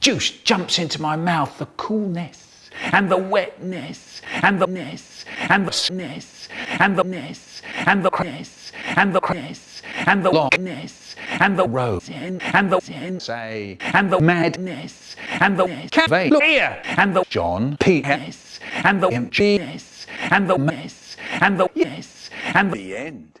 juice jumps into my mouth, the coolness and the wetness and the ness and the ness and the ness and the ness and the ness and the longness and the rose and the say and the madness and the cafe here and the John P. S. and the emptiness and the mess and the yes and the end.